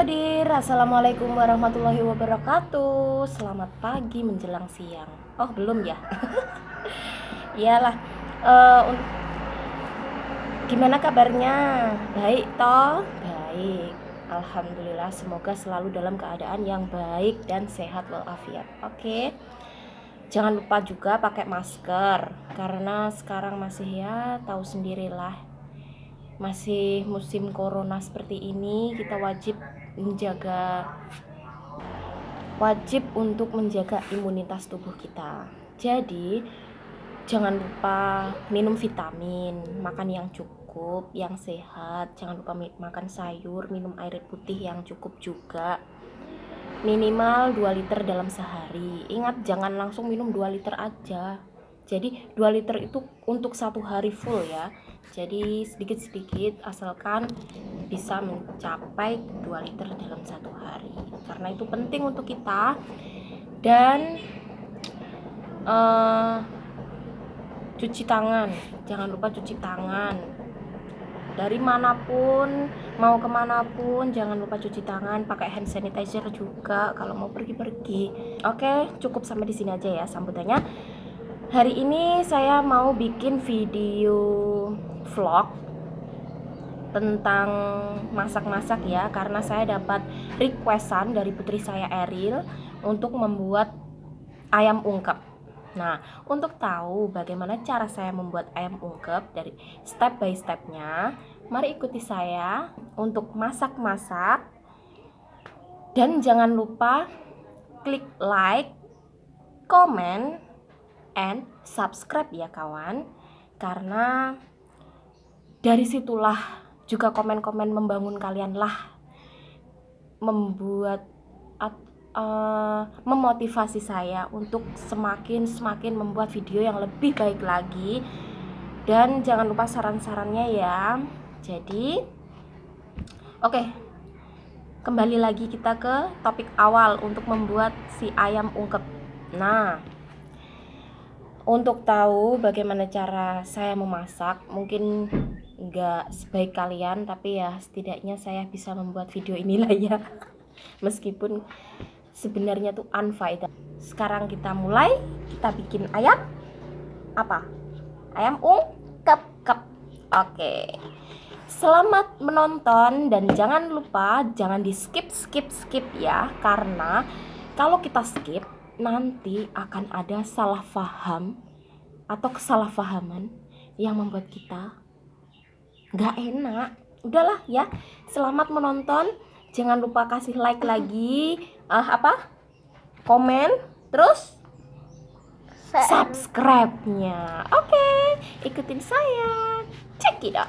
Halo Assalamualaikum warahmatullahi wabarakatuh. Selamat pagi menjelang siang. Oh belum ya? Iyalah uh, Gimana kabarnya? Baik toh? Baik. Alhamdulillah semoga selalu dalam keadaan yang baik dan sehat walafiat. Oke. Jangan lupa juga pakai masker Karena sekarang masih ya tahu sendirilah. Masih musim corona seperti ini kita wajib menjaga wajib untuk menjaga imunitas tubuh kita. Jadi jangan lupa minum vitamin makan yang cukup yang sehat. Jangan lupa makan sayur minum air putih yang cukup juga. Minimal 2 liter dalam sehari. Ingat jangan langsung minum 2 liter aja jadi 2 liter itu untuk satu hari full ya. Jadi sedikit-sedikit asalkan bisa mencapai 2 liter dalam satu hari. Karena itu penting untuk kita. Dan uh, cuci tangan. Jangan lupa cuci tangan. Dari mana pun mau ke mana pun jangan lupa cuci tangan. Pakai hand sanitizer juga kalau mau pergi-pergi. Oke cukup sampai di sini aja ya sambutannya hari ini saya mau bikin video vlog tentang masak-masak ya karena saya dapat requestan dari putri saya Eril untuk membuat ayam ungkep. Nah untuk tahu bagaimana cara saya membuat ayam ungkep dari step by stepnya mari ikuti saya untuk masak-masak. Dan jangan lupa klik like, comment, and subscribe ya kawan. Karena dari situlah juga komen-komen membangun kalian lah membuat uh, memotivasi saya untuk semakin semakin membuat video yang lebih baik lagi. Dan jangan lupa saran-sarannya ya. Jadi oke okay, kembali lagi kita ke topik awal untuk membuat si ayam ungkep. Nah untuk tahu bagaimana cara saya memasak mungkin nggak sebaik kalian tapi ya setidaknya saya bisa membuat video inilah ya. Meskipun sebenarnya tuh unfaedah. Sekarang kita mulai kita bikin ayam. Apa? Ayam ungkep kep. Oke. Selamat menonton dan jangan lupa jangan di skip skip skip ya. Karena kalau kita skip nanti akan ada salah paham atau kesalahpahaman yang membuat kita nggak enak. Udahlah ya selamat menonton. Jangan lupa kasih like lagi uh, apa? Komen terus subscribe-nya. Oke okay, ikutin saya. Check it out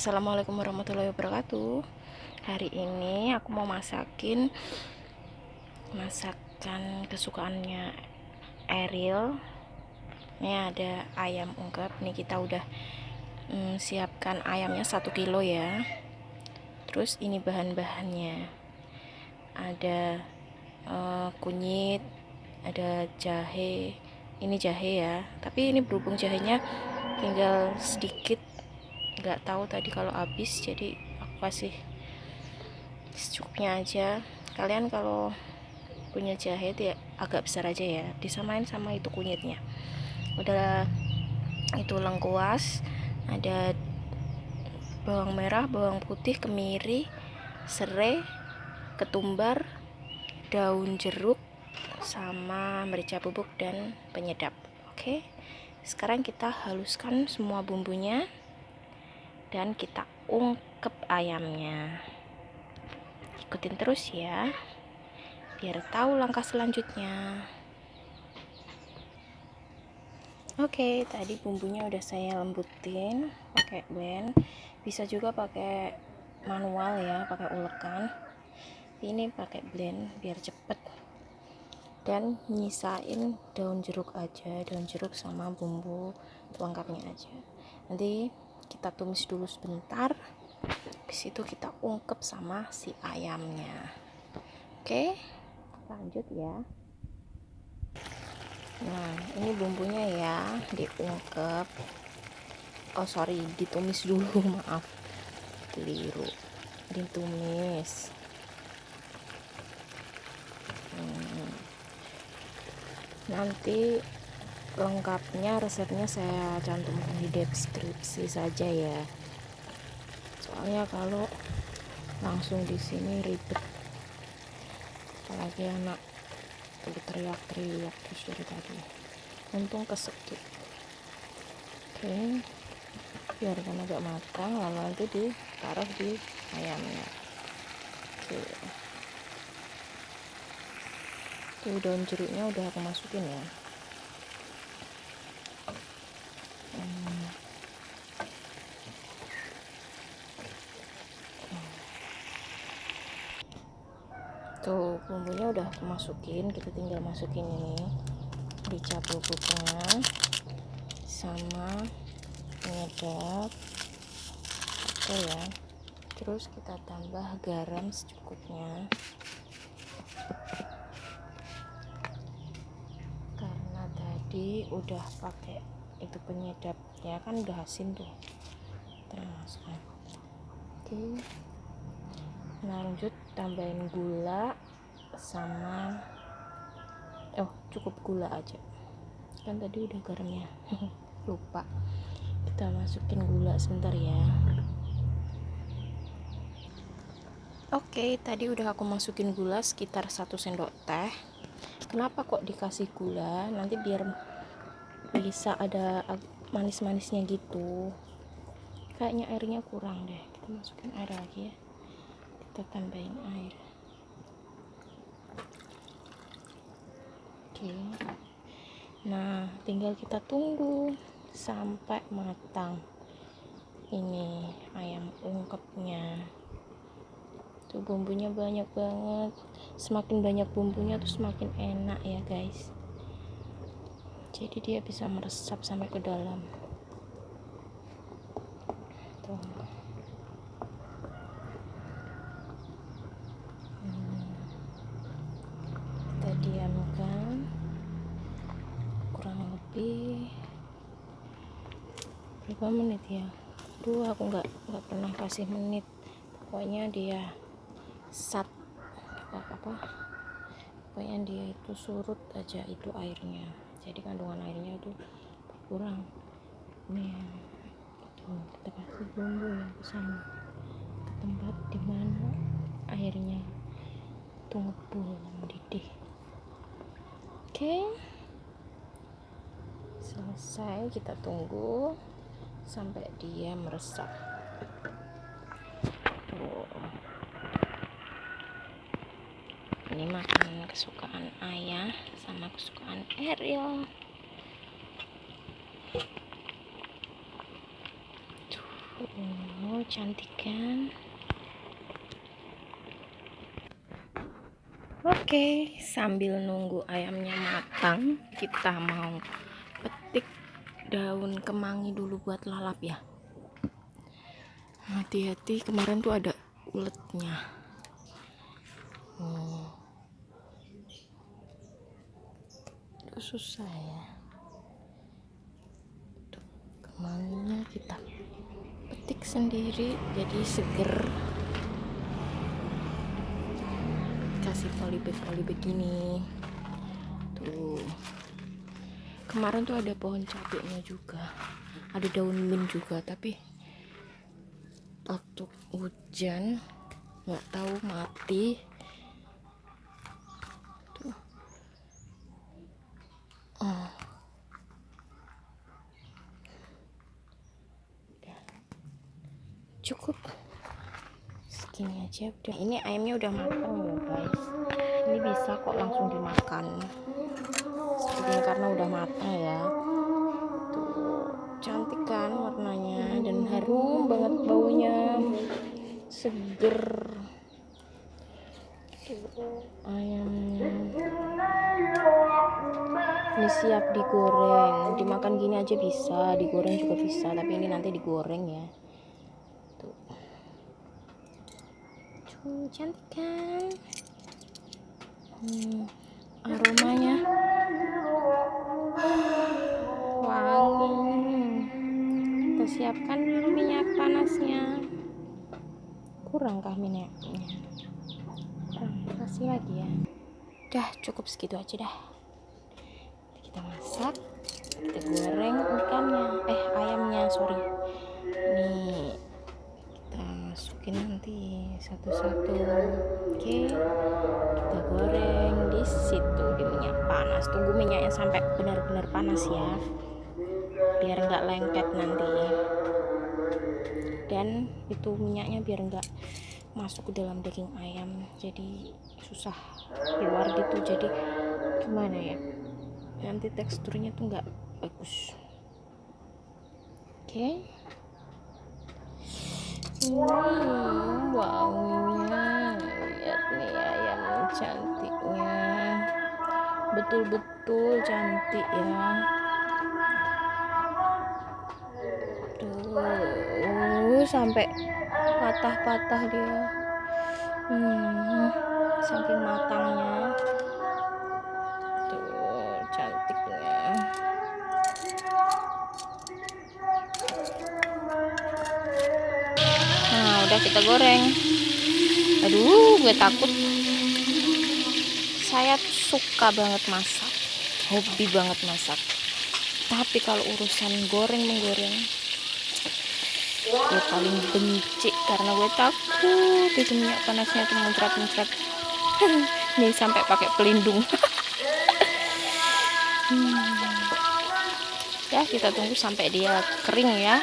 Assalamualaikum warahmatullahi wabarakatuh. Hari ini aku mau masakin Masakan kesukaannya Ariel Ini ada ayam ungkep. Ini kita udah mm, siapkan ayamnya satu kilo ya. Terus ini bahan-bahannya. Ada uh, kunyit Ada jahe. Ini jahe ya Tapi ini berhubung jahenya tinggal sedikit nggak tahu tadi kalau habis jadi aku kasih secukupnya aja. Kalian kalau punya jahe ya agak besar aja ya disamain sama itu kunyitnya. Udah itu lengkuas ada bawang merah bawang putih kemiri serai ketumbar daun jeruk sama merica bubuk dan penyedap. Oke sekarang kita haluskan semua bumbunya dan kita ungkep ayamnya. Ikutin terus ya biar tahu langkah selanjutnya. Oke tadi bumbunya udah saya lembutin pakai blend. Bisa juga pakai manual ya pakai ulekan. Ini pakai blend biar cepet. Dan nyisain daun jeruk aja daun jeruk sama bumbu pelengkapnya aja. Nanti kita tumis dulu sebentar. Habis itu kita ungkep sama si ayamnya. Oke lanjut ya. Nah ini bumbunya ya diungkep. Oh sorry ditumis dulu maaf. Keliru. Ditumis. Hmm. nanti lengkapnya resepnya saya cantumkan di deskripsi saja ya. Soalnya kalau langsung di sini ribet. Apalagi anak teriak-teriak terus dari tadi. Untung kesekip oke biarkan agak matang lalu nanti ditaruh di ayamnya. Oke. Tuh daun jeruknya udah aku masukin ya tuh bumbunya udah aku masukin kita tinggal masukin ini dicampur bubuknya sama penyedap oke ya. Terus kita tambah garam secukupnya. Karena tadi udah pakai itu penyedapnya kan udah asin tuh. Terus oke. Nah lanjut tambahin gula sama oh cukup gula aja. Kan tadi udah garamnya. Lupa. Kita masukin gula sebentar ya. Oke tadi udah aku masukin gula sekitar satu sendok teh. Kenapa kok dikasih gula? Nanti biar bisa ada manis-manisnya gitu. Kayaknya airnya kurang deh. Kita masukin air lagi ya. Kita tambahin air oke. Nah tinggal kita tunggu sampai matang ini ayam ungkepnya. Tuh bumbunya banyak banget. Semakin banyak bumbunya tuh semakin enak ya guys. Jadi dia bisa meresap sampai ke dalam tuh diamkan kurang lebih berapa menit ya Duh aku nggak nggak pernah kasih menit. Pokoknya dia sat apa apa pokoknya dia itu surut aja itu airnya. Jadi kandungan airnya itu berkurang. Nih tuh kita kasih bumbu ya ke sana. Ke tempat di mana airnya itu ngebul mendidih oke. Selesai kita tunggu sampai dia meresap ini makanan kesukaan ayah sama kesukaan Ariel tuh cantik kan Oke, sambil nunggu ayamnya matang, kita mau petik daun kemangi dulu buat lalap ya. Hati-hati, kemarin tuh ada uletnya. Hmm. Itu susah ya. Tuh, kemanginya kita petik sendiri jadi seger. kasih polybag polybag gini tuh kemarin tuh ada pohon cabenya juga ada daun mint juga tapi waktu hujan nggak tahu mati tuh oh. cukup segini aja. Udah ini ayamnya udah matang ya guys. Ini bisa kok langsung dimakan. Seperti ini karena udah matang ya. Tuh cantik kan warnanya? Dan harum banget baunya. Seger. Ayamnya. Siap digoreng. Dimakan gini aja bisa. Digoreng juga bisa tapi ini nanti digoreng ya tuh tuh cantik kan? Hmm, aromanya? Wangi. Kita siapkan minyak panasnya. Kurangkah minyaknya? Kurang kasih lagi ya? Udah cukup segitu aja dah. Kita masak kita goreng satu-satu oke kita goreng di situ. Di minyak panas. Tunggu minyaknya sampai benar-benar panas ya. Biar nggak lengket nanti. Dan itu minyaknya biar nggak masuk ke dalam daging ayam. Jadi susah keluar gitu. Jadi gimana ya? Nanti teksturnya tuh nggak bagus. Oke. okay. Hmm, wanginya. Lihat nih ayam cantiknya. Betul-betul cantik ya. Tuh sampai patah-patah dia. Hmm, saking matangnya udah kita goreng. Aduh gue takut. Saya suka banget masak hobi banget masak. Tapi kalau urusan goreng menggoreng gue paling benci karena gue takut itu minyak panasnya tuh muncrat-muncrat. Nih sampai pakai pelindung. Hmm. ya kita tunggu sampai dia kering ya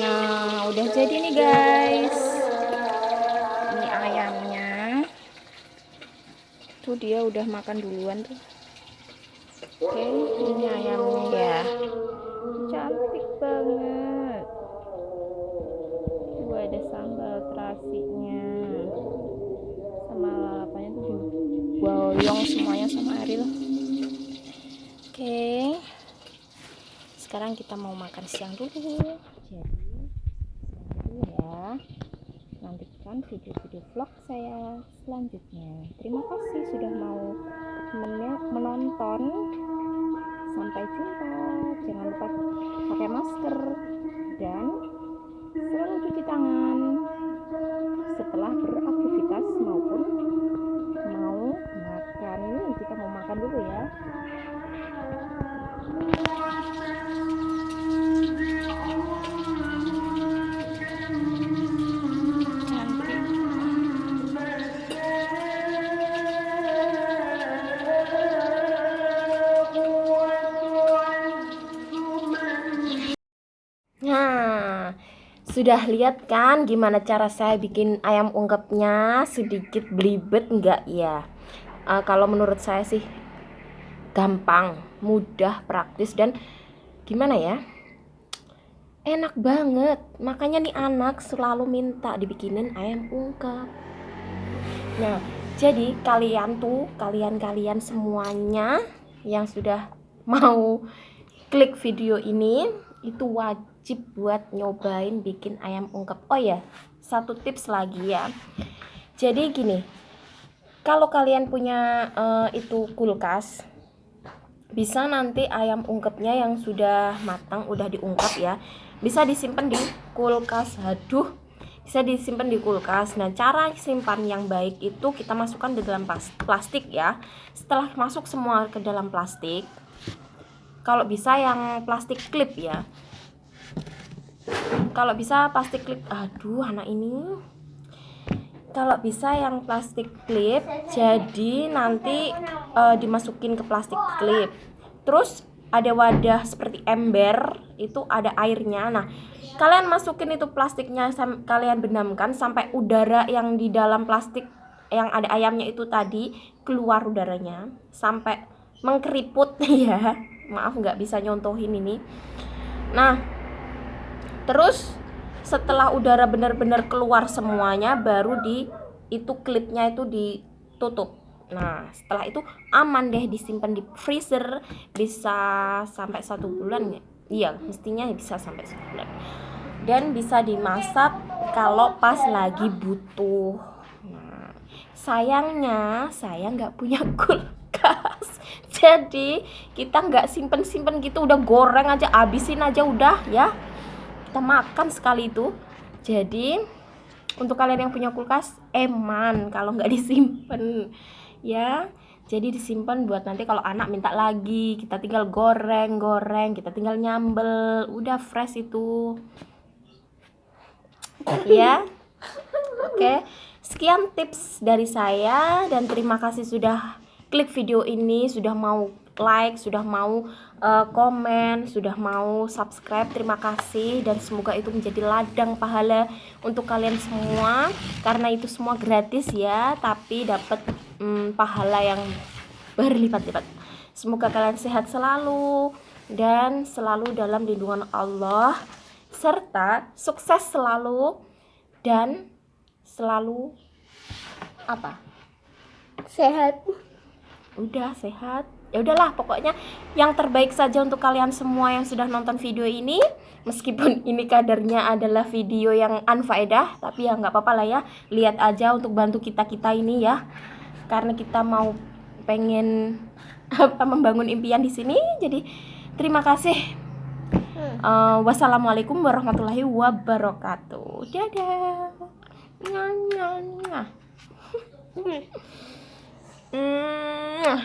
nah udah jadi nih guys. Ini ayamnya. Tuh dia udah makan duluan tuh. Oke ini ayamnya ya. Cantik banget. Tuh ada sambal terasinya. Sama lalapannya tuh? Boyong semuanya sama Ariel oke sekarang kita mau makan siang dulu. Jadi dulu ya. Nantikan video-video vlog saya selanjutnya. Terima kasih sudah mau menonton. Sampai jumpa. Jangan lupa pakai masker. Dan selalu cuci tangan setelah beraktivitas maupun mau makan. Kita mau makan dulu ya Sudah lihat kan gimana cara saya bikin ayam ungkepnya sedikit belibet enggak ya? Uh, kalau menurut saya sih gampang, mudah, praktis dan gimana ya? Enak banget. Makanya nih anak selalu minta dibikinin ayam ungkep. Nah, jadi kalian tuh, kalian-kalian semuanya yang sudah mau klik video ini itu wajib wajib buat nyobain bikin ayam ungkep. Oh ya satu tips lagi ya. Jadi gini kalau kalian punya uh, itu kulkas bisa nanti ayam ungkepnya yang sudah matang udah diungkap ya bisa disimpan di kulkas. Aduh bisa disimpan di kulkas. Nah cara simpan yang baik itu kita masukkan di dalam plastik ya. Setelah masuk semua ke dalam plastik kalau bisa yang plastik klip ya kalau bisa plastik klip aduh anak ini. Kalau bisa yang plastik klip jadi nanti uh, dimasukin ke plastik klip terus ada wadah seperti ember itu ada airnya. Nah kalian masukin itu plastiknya kalian benamkan sampai udara yang di dalam plastik yang ada ayamnya itu tadi keluar udaranya. Sampai mengkeriput ya. Maaf nggak bisa nyontohin ini. Nah terus setelah udara benar-benar keluar semuanya baru di itu klipnya itu ditutup. Nah setelah itu aman deh disimpan di freezer bisa sampai satu bulan ya iya mestinya bisa sampai sebulan dan bisa dimasak kalau pas lagi butuh. Nah sayangnya saya nggak punya kulkas. Jadi kita nggak simpen simpen gitu udah goreng aja abisin aja udah ya kita makan sekali itu. Jadi untuk kalian yang punya kulkas eman kalau nggak disimpan ya. Jadi disimpan buat nanti kalau anak minta lagi kita tinggal goreng goreng kita tinggal nyambel udah fresh itu. Ya oke sekian tips dari saya dan terima kasih sudah klik video ini sudah mau like, sudah mau uh, komen, sudah mau subscribe. Terima kasih dan semoga itu menjadi ladang pahala untuk kalian semua karena itu semua gratis ya, tapi dapat um, pahala yang berlipat-lipat. Semoga kalian sehat selalu dan selalu dalam lindungan Allah serta sukses selalu dan selalu apa? Sehat. Udah sehat. Ya udahlah, pokoknya yang terbaik saja untuk kalian semua yang sudah nonton video ini. Meskipun ini kadarnya adalah video yang unfaedah, tapi ya nggak apa-apa lah ya. Lihat aja untuk bantu kita-kita ini ya. Karena kita mau pengen apa membangun impian di sini. Jadi terima kasih. Uh, wassalamualaikum warahmatullahi wabarakatuh. Dadah. Nyah, 嗯